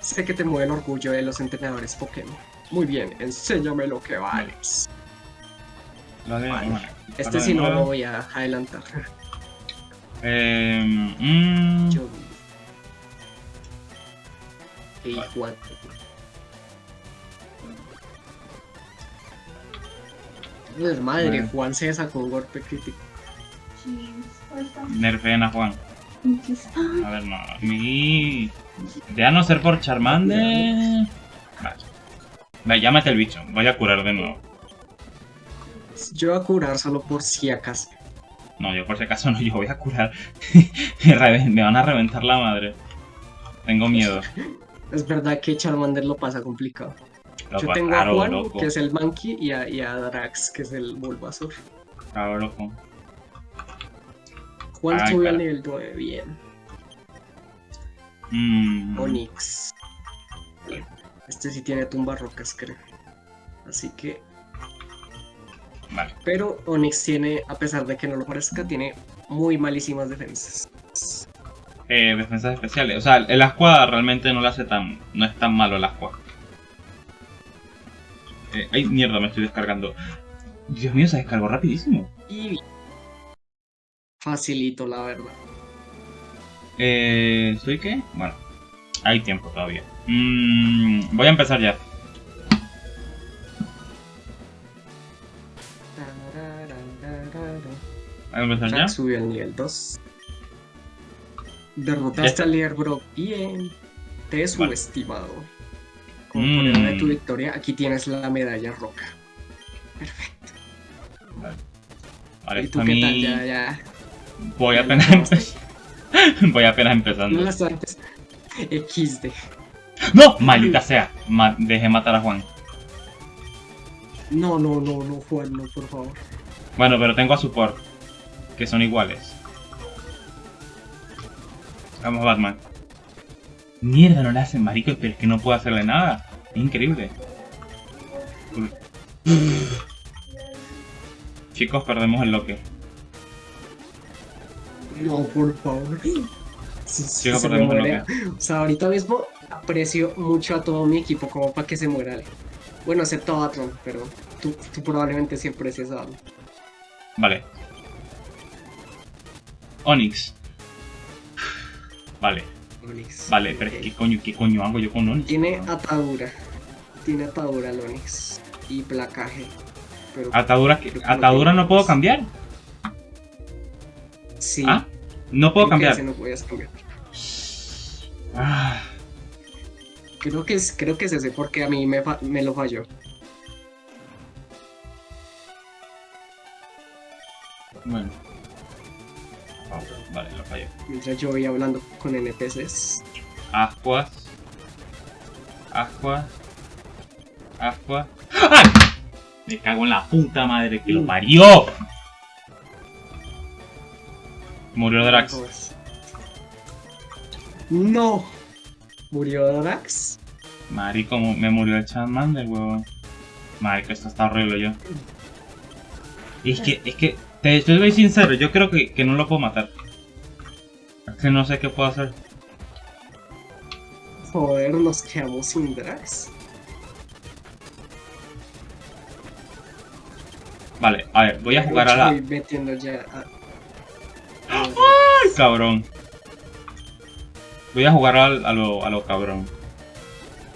S2: Sé que te mueve el orgullo de los entrenadores Pokémon. Muy bien, enséñame lo que vales.
S1: Vale,
S2: Vale. Este
S1: de
S2: no lo voy a adelantar.
S1: Eh, mm,
S2: Yo. Y Pues madre,
S1: Bueno.
S2: Juan se sacó un golpe crítico.
S1: nerfeen a Juan. A ver, no. Mi... De a no ser por Charmander. Vale. Vale, llámate el bicho. Voy a curar de nuevo.
S2: Yo voy a curar solo por si acaso.
S1: No, yo por si acaso no, yo voy a curar. Me van a reventar la madre. Tengo miedo.
S2: Es verdad que Charmander lo pasa complicado.
S1: Loco,
S2: Yo tengo a Juan,
S1: loco.
S2: que es el Monkey, y a, y a Drax, que es el Bulbasaur.
S1: Claro, loco.
S2: Juan
S1: Ay,
S2: subió al nivel 9, bien.
S1: Mm,
S2: Onix. Este sí tiene tumba rocas, creo. Así que.
S1: Vale.
S2: Pero Onix tiene, a pesar de que no lo parezca, tiene muy malísimas defensas.
S1: Eh, defensas especiales. O sea, el Aqua realmente no lo hace tan. No es tan malo el Aqua. Eh, ay, mierda, me estoy descargando. Dios mío, se descargó rapidísimo.
S2: Y facilito, la verdad.
S1: Eh, ¿Soy qué? Bueno, hay tiempo todavía. Mm, voy a empezar ya. Voy a empezar ya.
S2: Subió al nivel 2. Derrotaste al líder, bro. Bien. Te he subestimado. Como
S1: Mm.
S2: de tu victoria, aquí tienes la medalla roca. Perfecto.
S1: Vale,
S2: ¿Y
S1: esto
S2: tú
S1: a
S2: qué
S1: mí.
S2: tal? Ya, ya.
S1: Voy apenas
S2: la
S1: empe- Voy apenas empezando.
S2: No las antes. XD.
S1: ¡No! Maldita sea. Ma- dejé matar a Juan.
S2: No, no, no, no, Juan, no, por favor.
S1: Bueno, pero tengo a support. Que son iguales. Vamos, Batman. Mierda, no le hacen marico, pero es que no puedo hacerle nada. Es increíble. Chicos, perdemos el loque.
S2: No, por favor. Si- si
S1: Chico,
S2: se me
S1: perdemos el loque.
S2: O sea, ahorita mismo aprecio mucho a todo mi equipo como para que se muera. Bueno, excepto a Batman, pero tú, tú probablemente sí aprecies a.
S1: Vale. Onix. Vale,
S2: Onix.
S1: vale, pero
S2: Ok.
S1: ¿qué coño, qué coño hago yo con Onix?
S2: Tiene atadura. Tiene atadura el Onix. Y placaje. Pero
S1: Atadura, que-
S2: no
S1: atadura no puedo cambiar.
S2: sí.
S1: ¿Ah? No puedo
S2: creo
S1: cambiar.
S2: ese no podías cambiar.
S1: Ah,
S2: Creo que es, creo que es ese porque a mí me, fa- me lo falló.
S1: bueno. Ah, Vale, lo fallé.
S2: Mientras yo voy hablando con NPCs.
S1: Ascuas. Ascuas. Ascuas. ¡Ay! Me cago en la puta madre que lo
S2: Mm.
S1: parió. Murió Drax.
S2: No. ¿Murió Drax?
S1: Marico, me murió el Charmander, huevón. Marico, esto está horrible yo. Es que, es que, te estoy sincero, yo creo que, que no lo puedo matar. Que no sé qué puedo hacer.
S2: Joder, nos quedamos sin Drax.
S1: Vale, a ver, voy a jugar a la...
S2: Estoy metiendo ya a...
S1: ¡Ay, cabrón! Voy a jugar al- a, lo, a lo cabrón.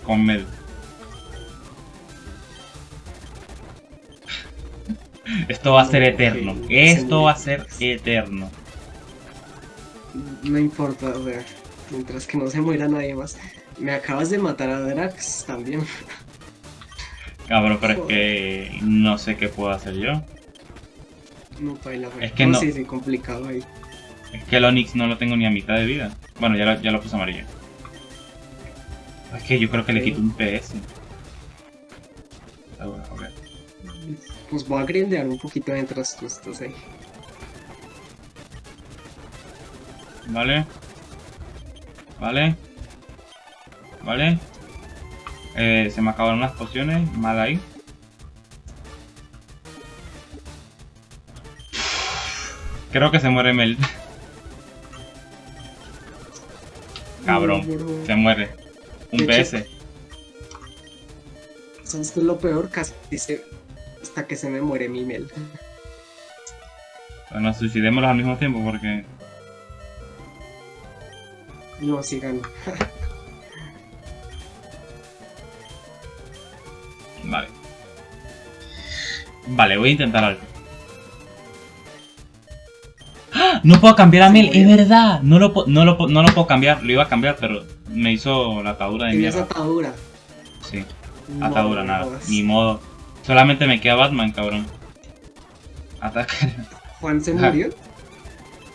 S1: Con Mel. Esto va a ser
S2: No,
S1: eterno. Esto va a ser eterno.
S2: No importa, o sea, mientras que no se muera nadie más. Me acabas de matar a Drax también.
S1: Cabrón, pero es que no sé qué puedo hacer yo.
S2: No baila,
S1: Es que no.
S2: Sí, sí, complicado ahí.
S1: Es que el Onix no lo tengo ni a mitad de vida. Bueno, ya lo, ya lo puse amarillo. Es que yo creo que le quito un PS. Ah, bueno, ok.
S2: Pues voy a grindear un poquito mientras tú estás ahí.
S1: Vale. Vale. Vale. Eh, se me acabaron las pociones. Mal ahí. Creo que se muere Mel. Cabrón.
S2: No.
S1: Se muere. Un PS.
S2: ¿Sabes qué es lo peor? Casi se... hasta que se me muere mi Mel.
S1: Bueno, suicidémoslos al mismo tiempo porque.
S2: No, sí gano.
S1: Vale. Vale, voy a intentar algo. ¡Ah! No puedo cambiar a Mel, es verdad. No lo, no, lo, no lo puedo cambiar. Lo iba a cambiar, pero me hizo la atadura de mierda.
S2: atadura.
S1: Sí,
S2: No,
S1: atadura, nada.
S2: jodas.
S1: Ni modo. Solamente me queda Batman, cabrón. Ataca.
S2: Juan se murió.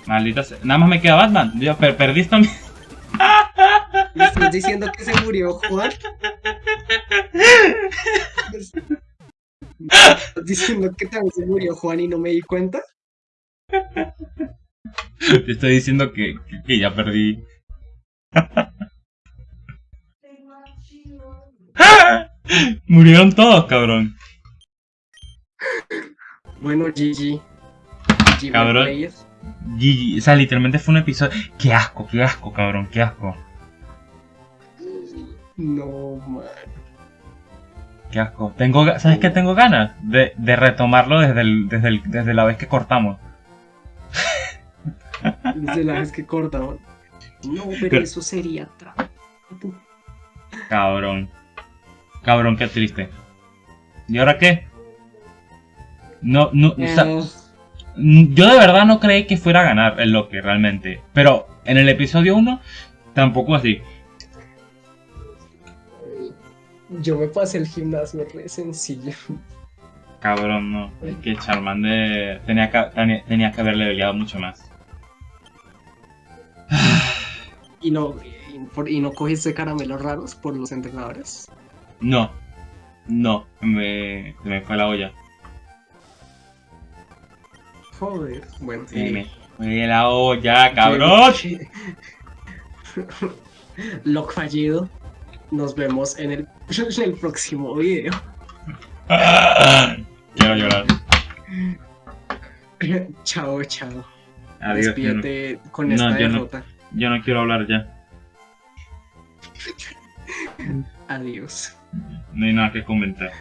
S1: Maldita sea. Nada más me queda Batman. Yo per perdí también.
S2: ¿Me estás diciendo que se murió Juan? ¿Me estás diciendo que también se murió Juan y no me di cuenta?
S1: Te estoy diciendo que, que- que ya perdí. Murieron todos, cabrón.
S2: Bueno, GG. GG
S1: Cabrón. GG. O sea, literalmente fue un episodio. Qué asco, qué asco, cabrón, qué asco.
S2: No, man.
S1: Qué asco. Tengo, ¿Sabes qué tengo ganas? De, de retomarlo desde, el, desde, el, desde la vez que cortamos.
S2: Desde la vez que cortaban. No, pero
S1: Pero-
S2: eso sería trampa.
S1: Cabrón. Cabrón, qué triste. ¿Y ahora qué? No, no, o sea, Yo de verdad no creí que fuera a ganar el Loki realmente. Pero en el episodio 1 tampoco así.
S2: Yo me pasé el gimnasio re sencillo.
S1: Cabrón, no. Es que Charmander tenía que, tenía, que haberle peleado mucho más.
S2: Y no, y, por- y no cogiste caramelos raros por los entrenadores.
S1: No. No. Me, se me fue la olla.
S2: Joder. Bueno, eh,
S1: me fue la olla, cabrón.
S2: Lock fallido. Nos vemos en el, en el próximo video.
S1: Quiero llorar.
S2: chao, chao.
S1: Adiós. Yo no,
S2: Despídete con
S1: No,
S2: esta
S1: no.
S2: derrota.
S1: yo no quiero hablar ya.
S2: Adiós.
S1: No hay nada que comentar.